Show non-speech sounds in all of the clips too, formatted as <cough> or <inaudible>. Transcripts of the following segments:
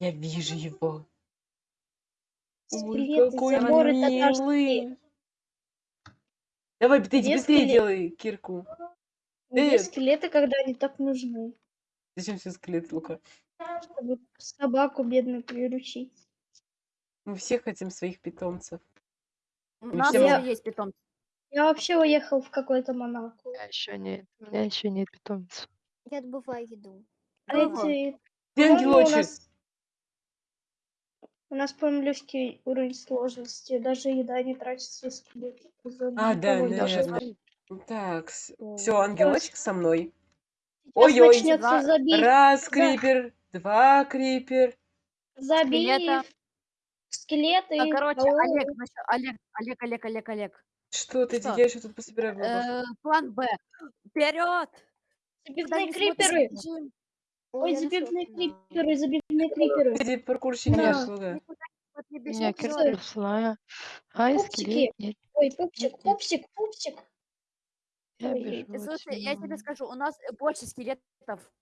Я вижу его. Ой, какой он милый. Давай, быстрее скелет? делай кирку. Где скелеты, когда они так нужны? Зачем все скелет, Лука? Чтобы собаку бедную приручить. Мы все хотим своих питомцев. У нас мо- есть питомцы. Я вообще уехал в какой-то Монако. У меня еще нет. У меня еще нет питомцев. Я добываю еду. А Ага. эти... Где ангелочек? У нас, по-моему, легкий уровень сложности. Даже еда не тратится скелет. А, да, наверное. жалко. Так, все, ангелочек со мной. Ой-ой. Два-. Раз крипер, два крипер. Забей скелеты. А, короче. Олег, Олег, Олег, Олег, Олег, Олег. Что ты? Я тут пособираю. Э, план Б. Вперед! Забивные криперы. Ой, канал. криперы, забивные паркурщики Да. Лука. У меня кирка слая. Ай, Пупсики. скелет. Нет, Ой, пупсик, пупсик, пупсик. я Ой, бежу. Слушай, я тебе скажу, у нас больше скелетов.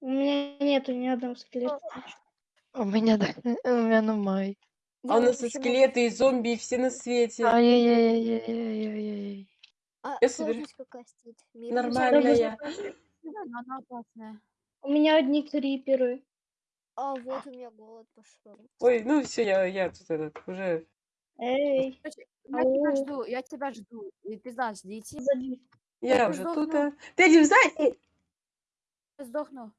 У меня нету ни одного скелета. У меня, да, у меня ну май. А у Я нас и скелеты, и зомби, и все на свете. Ай-яй-яй-яй-яй-яй. А Я собер- сложность какая стоит? Медленная? Нормальная. Да, но она опасная. У меня одни криперы. А вот у меня голод пошел. Ой, ну все, я, я тут этот, уже... Эй, Я тебя жду, я тебя жду. И ты знаешь, дети. Я ты уже тут. а. Ты один сзади! Я сдохну.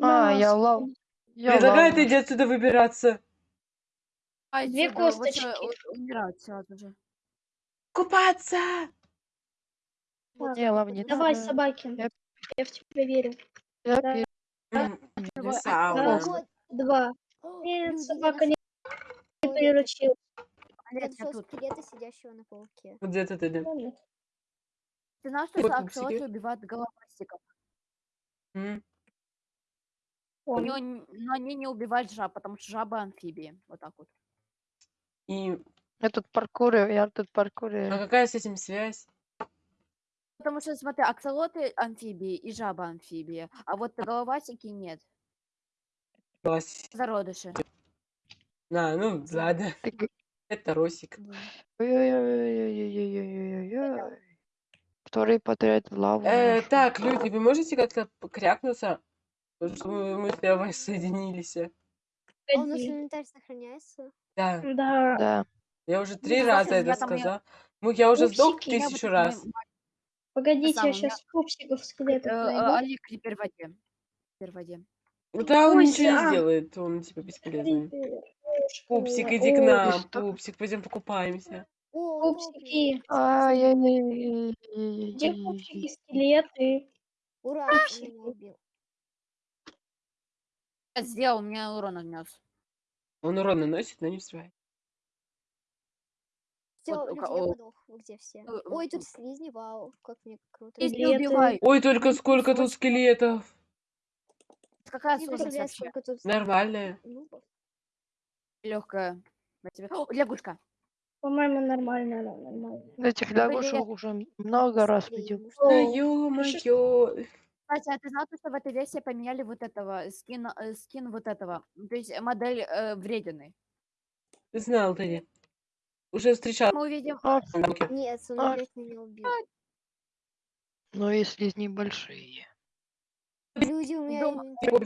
А, я лав. Я Предлагаю лава. иди отсюда выбираться. Ай, Две косточки. всё, у- умирают сразу же. Купаться! Вот Не, лавница. Давай, Да. Собакин. Я- Я в тебя верю. Я Да. А, два. И собака не приручил. Концов сидящего на пауке. Где-то ты, да? Ты знал, что аксолотли убивают головастиков? У него, но они не убивают жаб, потому что жабы амфибии. Вот так вот. И... Я тут паркурю, я тут паркурю. А какая с этим связь? Потому что, смотри, аксолоты амфибии и жаба амфибия, а вот головастики нет. Класс. Зародыши. А, ну ладно. Это Росик. Ой-ой-ой-ой-ой-ой-ой-ой. Лаву. Так, люди, вы можете как-то крякнуться? Потому мы, с Левой соединились. Он у инвентарь сохраняется? Да. Да. да. Я уже три раза это сказал. Я... Я уже сдох тысячу раз. Погодите, я у меня- сейчас пупсиков э, скелетов э, найду. Олег крипер в воде. Крипер в воде. Ну да, он ничего не сделает, он типа бесполезный. Пупсик, иди к нам, пупсик, пойдем покупаемся. Пупсики. Где пупсики, скелеты? Ура, меня убил. Сделал, мне урон нанес. Он урон наносит, но не взрывает. Все, Вот я подох. Вы где все? Ну, Ой, ну, тут слизни, вау, как мне круто. Убивай. Ой, только сколько тут скелетов. Какая сложность тут Нормальная. нубов. Легкая. О, лягушка. По-моему, нормально, она нормально. Этих лягушек уже много раз видел. Да ё-моё. Кстати, а ты знал, что в этой версии поменяли вот этого, скин, э, скин вот этого, ну, то есть модель э, вредины. Знал ты. Не. Уже встречал. Мы увидим, А, Нет, он А. опять меня убил. но если небольшие. Люди, у меня а, вот.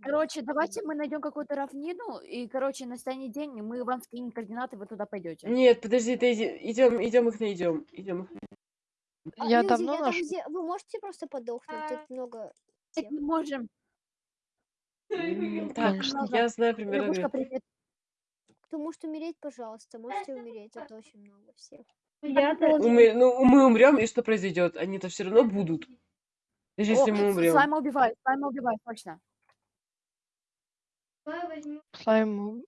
короче, давайте мы найдем какую-то равнину, и, короче, настанет день, и мы вам скинем координаты, вы туда пойдете. Нет, подожди, ты идем, идем их найдем. Идем. А, Я люди, давно я там наш... где- Вы можете просто подохнуть? Тут много Так не можем. Так, Конечно. я знаю примерно. Лягушка, где. привет. Кто может умереть, пожалуйста, можете умереть, это очень много всех. Я должен... Ну, мы умрем, и что произойдет? Они-то все равно будут. Даже если О, мы умрем. Слайма убивает, слайма убивает, точно. Слайм...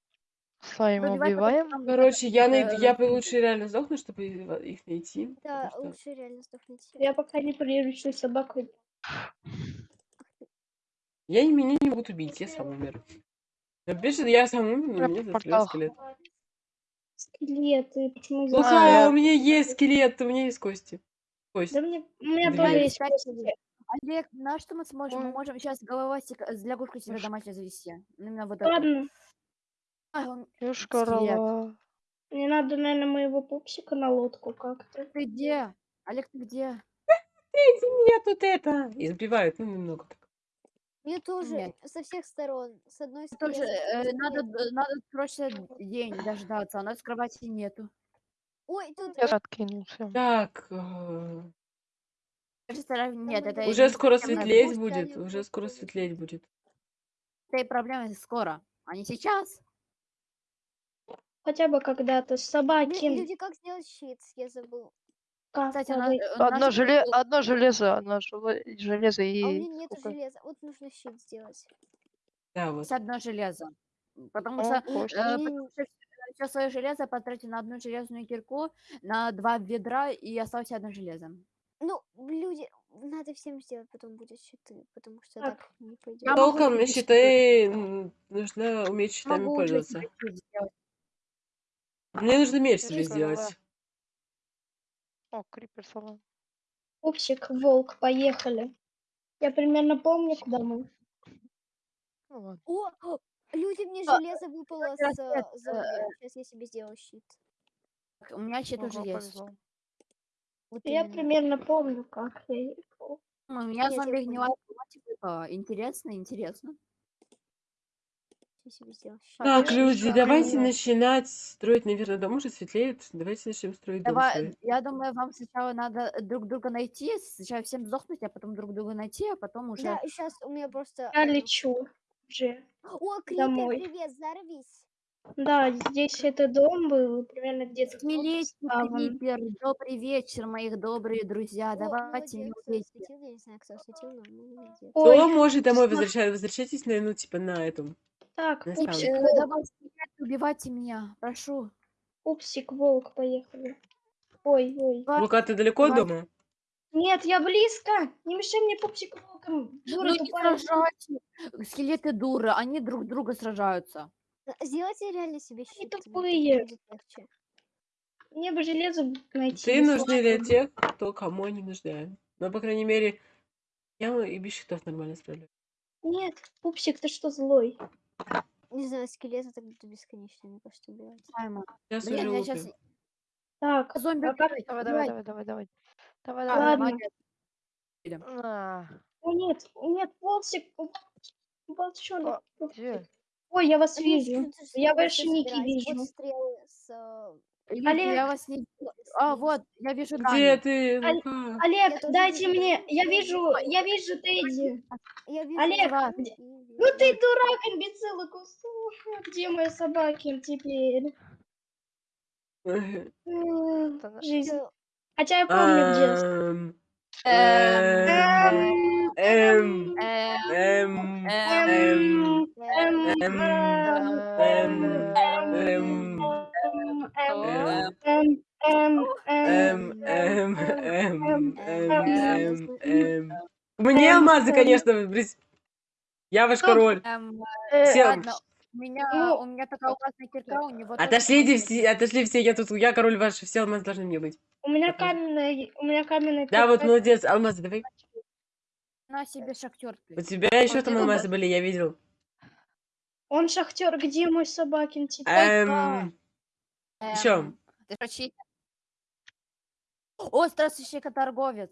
Слайм убиваем. Короче, я, найду, э, я бы лучше реально сдохну, чтобы их найти. Да, что- лучше реально сдохнуть. Я пока не приручу собаку. Я не, меня не могут убить, я сам умер. Напишет, я сам умер, но Я меня портал. застрелил скелет. Скелеты. Почему Слушай, за- я- у меня есть скелет, у меня есть кости. Кость. Да мне... У меня Две. тоже есть кости. Олег, на что мы сможем? Мы можем сейчас головастик с лягушкой себе домашней завести. Именно вот. Ладно, А, он- Юшка Скелет. рала. мне надо, наверное, моего пупсика на лодку как-то. Ты где? Олег, ты где? Эти меня тут это избивают, ну немного так. Мне тоже Нет. со всех сторон. С одной Тоже стороны. э, надо, надо срочно день дождаться, а у нас кровати нету. Ой, тут Я откинулся. Так, э, Нет, это уже скоро светлеть Пусть будет, уже будут скоро светлеть будет. этой проблемы скоро, а не сейчас. Хотя бы когда-то собаки. люди, как сделать щит? Я забыл. Кстати, нас, э, Одно, желе... был- Одно железо, одно желе- железо А у и... меня нету сколько? железа. Вот нужно щит сделать. Да, вот. одно железо. Потому О, что. Э, потому что все свое железо потратил на одну железную кирку, на два ведра и осталось одно железо. Ну, люди, надо всем сделать, потом будет щиты, потому что Так. так не пойдет. Толком себе щиты м, нужно уметь щитами Могу пользоваться. Мне нужно меч себе сделать. О, крипер сломал. Пупсик, волк, поехали. Я примерно помню, куда мы. Ну ладно. О, о, люди, мне А, железо выпало с раз э, это, зомби. Сейчас я себе сделаю щит. У меня щит уже Ого, есть. повезло. Вот Я именно. примерно помню, как я ехал. М, У меня Я зомби гнилая плоть выпала. Интересно, интересно. Я себе сделаю щит. Так, люди, давайте начинать строить, наверное, дом уже светлеет. Давайте начнем строить дом Давай, свой. я думаю, вам сначала надо друг друга найти, сначала всем сдохнуть, а потом друг друга найти, а потом уже... Да, сейчас у меня просто... Я одно- лечу уже. О, крипер, домой. привет, взорвись. Да, здесь это дом был, примерно где-то Скелетик, вставан. Крипер, добрый вечер, моих добрые друзья. О, Давайте осветил, я не знаю, кто осветил, но. Кто может домой возвращаться? Возвращайтесь, на, ну, типа, на этом. Так, Наставник. пупсик, Э, волк, давай, убивайте меня, прошу. пупсик, волк, поехали. Ой, ой. Давай, Лука, ты далеко от дома? Нет, я близко. Не мешай мне пупсик волком. Дура Ну не тупая. Скелеты дуры, они друг друга сражаются. Э, Сделайте реально себе щит. мне тупые. будет легче. Мне бы железо найти. Ты нужны для тех, кто кому они нужны. Но, по крайней мере, я и без щитов нормально справляюсь. Нет, пупсик, ты что, злой? Не знаю, скелеты так будут бесконечно, мне кажется, убивать. Саймон. Сейчас Блин, я сейчас... Так, Зомби а как- убивайте, Давай, давай, давай, давай, давай. Давай, А, давай. О, нет, нет, волчик, волчонок. Ой, я вас А вижу. Я ваши ники вижу. Вот стрелы с... э, Люди, Олег. я вас не... А, вот, я вижу Где Даню. ты, Лука? Олег, дайте вижу. мне, я вижу, я вижу Тедди. Я вижу Олег, где-. Ну ты дурак, имбецил, и кусок. Где мои собаки теперь? М, Жизнь. Хотя я помню детство. Эм, Эм, эм, эм, эм, эм, эм, Эм, эм, эм, эм, эм, эм, эм, эм, эм, эм, эм, эм, эм, эм. Мне эм, алмазы, эм. конечно, блядь. Я ваш король. эм. Э, Все, Ладно, у меня, Ну, у меня такая ужасная кирка, у него... тоже отошлите алмазы. все, отошли все, я тут, я король ваш, все алмазы должны мне быть. У меня каменная, у меня каменная Да, вот молодец, алмазы давай. На себе шахтер. У тебя еще там алмазы были, я видел. Он шахтер, где мой собакин теперь? Эм, Эм, Ты прочитай. О, торговец.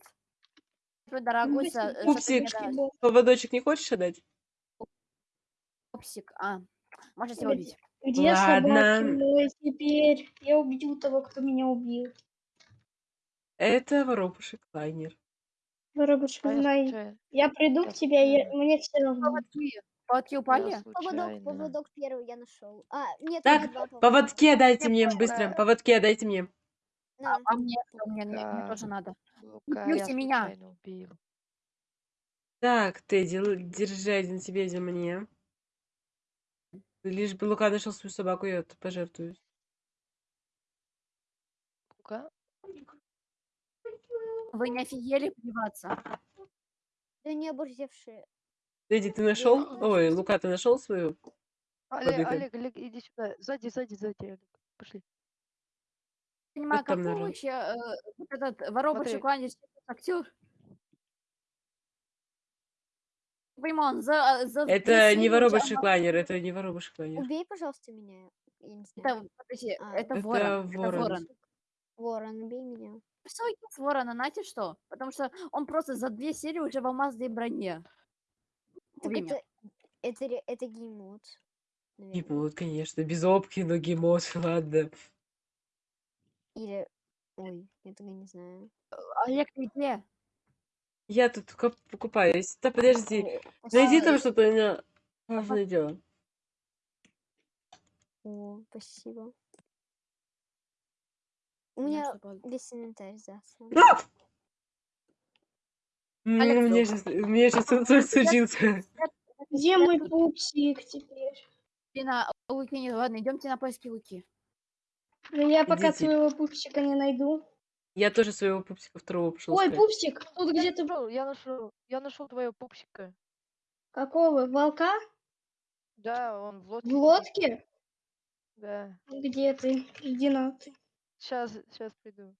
Дорогой, Пупсик. дашь? поводочек не хочешь отдать? Пупсик, а, можете его убить. Где Ладно. собаки теперь? Я убью того, кто меня убил. Это воробушек лайнер. Воробушка, А я знай. случайно. Я приду к тебе, я- мне все равно. Поводки, упали? Поводок, случайно. поводок первый я нашел. А, нет, Так, два поводка. Поводки отдайте мне, быстро. Поводки отдайте мне. На. А мне, а мне, мне, мне тоже надо. Лука, я меня. случайно убил. Так, Тедди, л- держи один себе, один мне. Лишь бы Лука нашел свою собаку, я это пожертвую. Лука? Вы не офигели плеваться? Да не оборзевшие. Тедди, ты нашел? не Ой. Лука, ты нашел свою? Олег. Олег, Олег, иди сюда. Сзади, сзади, сзади, Олег. Пошли. Я понимаю, Вот там, какой наверно. вообще э, вот этот Смотри. кланяется актер? Он за, за две Это не обо- лайнер, это не воробушек лайнер. Убей, пожалуйста, меня. Я не знаю. Это, подожди, А, это это ворон. Это ворон. ворон. Ворон, убей меня. Все, с ворона, знаете что? Потому что он просто за две серии уже в алмазной броне. Так меня. это, это, это game mode. Game mode, конечно, без опки, но game mode, <laughs> ладно. Или... Ой, я тогда не знаю. Олег, ты где? Я тут коп- купаюсь. Да подожди, О, найди там что-то, у меня важное дело. О, спасибо. У меня весь инвентарь засран. Алекс, Мне ну, сейчас, мне сейчас инсульт случился. Где мой пупсик теперь? Лина, Луки нет. Ладно, идемте на поиски Луки. Да я пока Идите. своего пупсика не найду. Я тоже своего пупсика второго пошел Ой, искать. пупсик, тут Я где-то... нашел, я нашел, я нашел твоего пупсика. Какого? Волка? Да, он в лодке. В лодке? Да. Где ты? Иди на ты. Сейчас, сейчас приду.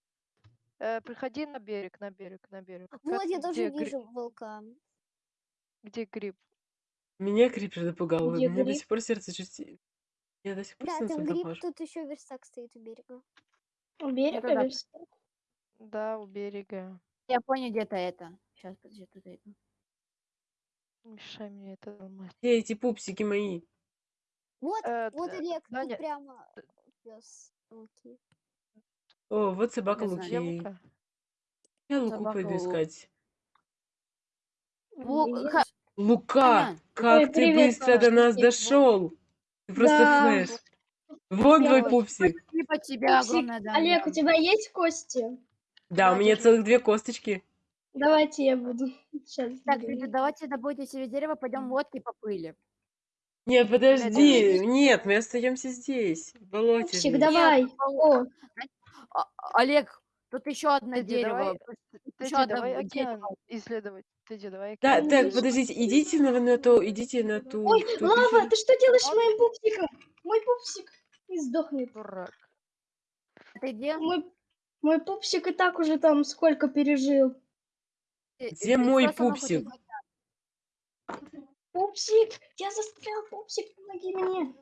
Э, приходи на берег, на берег, на берег. Как- Вот, я где тоже гри- вижу волка. Где гриб? Меня крипер напугал. Где У меня до гриб? сих пор сердце чуть... Я до сих пор Да, там гриб, хожу. тут еще верстак стоит у берега. У берега туда. верстак? Да, у берега. Я понял, где-то это. Сейчас, подожди, тут это. Не мешай мне это ломать. Где эти пупсики мои? Вот, Э, вот Олег, Даня, тут прямо пес Луки. О, вот собака Не знаю. Луки. Лука? Я Луку Собака пойду Лу- искать. Лу- Лука, Аня. как Ой, ты привет, быстро до нас привет. дошел. Ты просто Да. флеш. Вон Я твой очень пупсик. Спасибо тебе Пупсик, огромное, да. Олег, у тебя есть кости? Да, у Да, меня держи. целых две косточки. Давайте я буду. <laughs> Сейчас. Так, люди, давайте добудьте себе дерево, пойдем лодки поплыли. Нет, подожди. Нет, мы остаемся здесь, в болоте. Пупсик, жить. давай. О, О, А- Олег, тут еще одно Тэдди, дерево. давай- тут Тэдди, еще одно давай дерево. океан исследовать. Тэдди, давай Да, океан так, исследовать. подождите, идите на, на то, идите на ту. Ой, ту лава, пещеру. ты что делаешь с моим пупсиком? Мой пупсик не сдохнет. Дурак. Ты где? Мой, мой пупсик и так уже там сколько пережил. Ты- Где ты мой пупсик? Пупсик, я застрял, пупсик, помоги мне.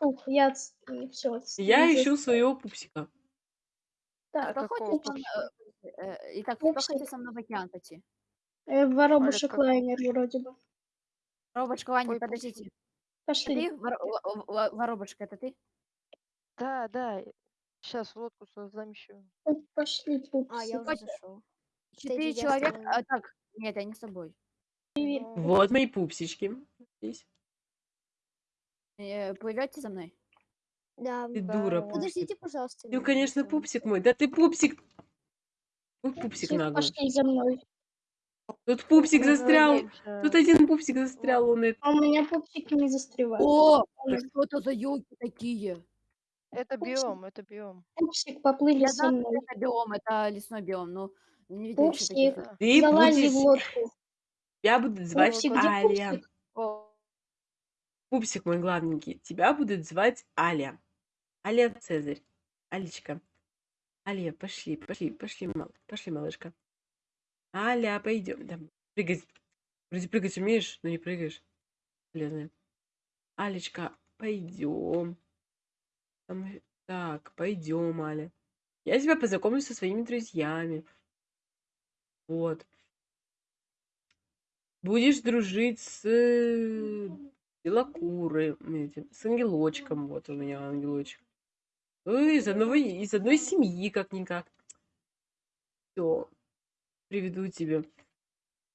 Ух, я все. Я ищу своего пупсика. Мной- э, э, Итак, Пупсик. хочет со мной в океан пойти? э, воробушек как- лайнер вроде бы. Воробушка, Какой подождите. Пошли. Ты, Вор- Во- Во- Воробушка, это ты? Да, да. Сейчас лодку создам еще. Пу- Пошли, пупсик. А, я уже зашел. Четыре человека. А, так, нет, не с тобой. Ну, Вот мои пупсички. Здесь. Э, Плывете за мной? Да. Ты Да, дура, пупсик. Подождите, пожалуйста. Ну, конечно, пупсик мой. Да ты пупсик. Ой, пупсик Пупсик, наглый. пошли за мной. Тут пупсик застрял. Тут один пупсик застрял, он это. А у меня пупсики не застревают. О, что это за елки такие? Это Пупсик. биом, это биом. Пупсик, поплыли Я со мной. это биом, это лесной биом, но не таких. Пупсик. Ты залази будешь... в лодку. Тебя будут звать Пупсик, Аля. пупсик? Пупсик мой главненький. Тебя будут звать Аля. Аля Цезарь. Алечка. Аля, пошли, пошли, пошли, мал, пошли, малышка. Аля, пойдем. Да, прыгать. Вроде прыгать умеешь, но не прыгаешь. Полезная. Алечка, пойдем. Там- Так, пойдем, Аля. Я тебя познакомлю со своими друзьями. Вот. Будешь дружить с э, белокурой, этим, с ангелочком. Вот у меня ангелочек. Ну, из одного, из одной семьи, как-никак. Все. Приведу тебе.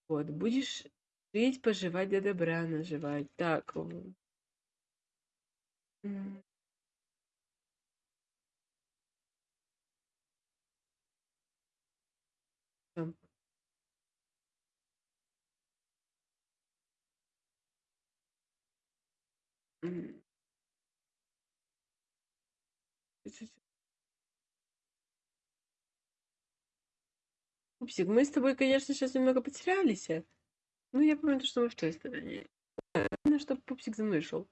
Вот. Будешь жить, поживать, до добра наживать. Так. м. Пупсик, мы с тобой, конечно, сейчас немного потерялись. Ну, я помню, что мы в той стороне. Главное, чтобы Пупсик за мной шел.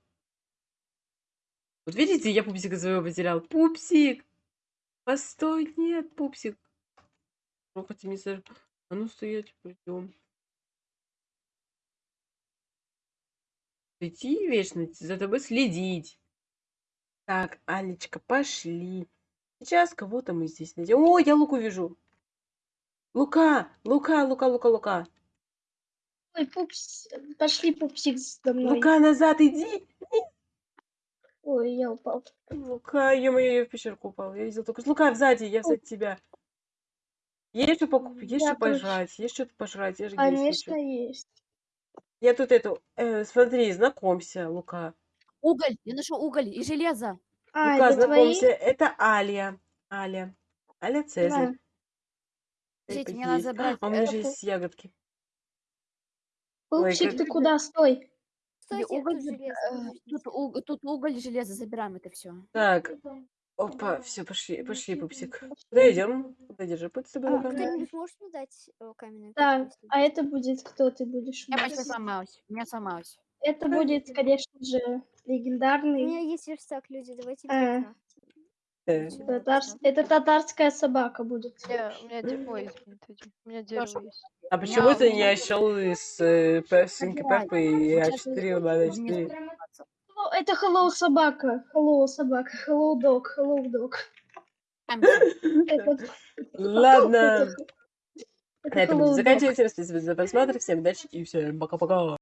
Вот видите, я Пупсика своего потерял. Пупсик! Постой, нет, Пупсик. Ну, хотя не сож- А ну, стоять, пойдем. идти вечно, за тобой следить. Так, Алечка, пошли. Сейчас кого-то мы здесь найдем. О, я Луку вижу. Лука, Лука, Лука, Лука, Лука. Ой, пупс, пошли, пупсик, за мной. Лука, назад иди. Ой, я упал. Лука, ё-моё, я в пещерку упал. Я видел только... Лука, сзади, я сзади тебя. Есть что покупать, есть Я что пожрать, есть что-то пожрать, я же Конечно, есть. Я тут эту, э, смотри, знакомься, Лука. Уголь, я нашел уголь и железо. А, Лука, это твои? знакомься, это Алия. Аля. Аля Цезарь. Да. Эй, Подождите, мне надо забрать, А у меня э, же есть ягодки. Пупсик, как- ты куда? Стой. Кстати, уголь тут заб- железо, э, подождите. тут, уг- тут уголь и железо, забираем это все. Так, опа, все, пошли, пошли, пупсик. Куда идем? Куда держи путь с тобой, А, Лука? Кто-нибудь может мне дать э, каменную Так, кирку, а это будет кто ты будешь? у Я нас? почти сломалась. У меня сломалась. Это будет, конечно же, У меня легендарный. есть верстак, люди, давайте А. Э, татар- пошла. Это татарская собака будет. У меня, у меня дерево есть. У меня дерево есть. А почему Я- ты не осел из э, Забирай. Пеппы и Сейчас А4 на Мне 4? сломаться. О, Это hello собака. Hello собака. Hello dog. Hello dog. Ладно. На этом. Всем спасибо за просмотр. Всем удачи и всем пока-пока.